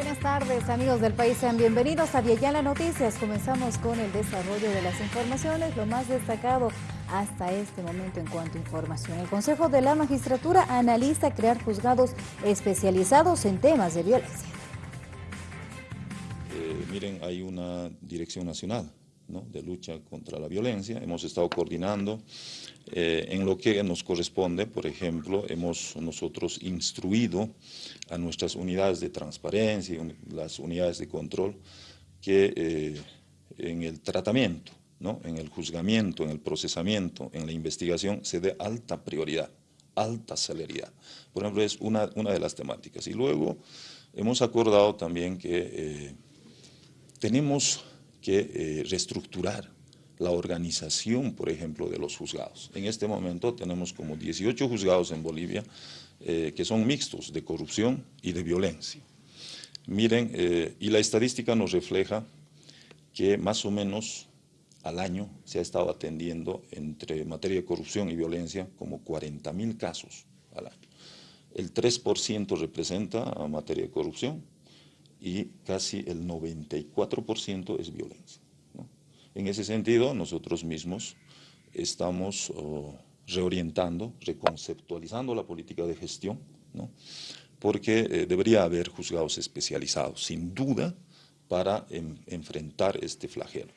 Buenas tardes amigos del país, sean bienvenidos a Viayala Noticias. Comenzamos con el desarrollo de las informaciones, lo más destacado hasta este momento en cuanto a información. El Consejo de la Magistratura analiza crear juzgados especializados en temas de violencia. Eh, miren, hay una dirección nacional de lucha contra la violencia. Hemos estado coordinando eh, en lo que nos corresponde, por ejemplo, hemos nosotros instruido a nuestras unidades de transparencia y las unidades de control que eh, en el tratamiento, ¿no? en el juzgamiento, en el procesamiento, en la investigación, se dé alta prioridad, alta celeridad. Por ejemplo, es una, una de las temáticas. Y luego hemos acordado también que eh, tenemos que eh, reestructurar la organización, por ejemplo, de los juzgados. En este momento tenemos como 18 juzgados en Bolivia eh, que son mixtos de corrupción y de violencia. Miren, eh, y la estadística nos refleja que más o menos al año se ha estado atendiendo entre materia de corrupción y violencia como 40 mil casos al año. El 3% representa a materia de corrupción, y casi el 94% es violencia. En ese sentido, nosotros mismos estamos oh, reorientando, reconceptualizando la política de gestión, porque eh, debería haber juzgados especializados, sin duda, para enfrentar este flagelo.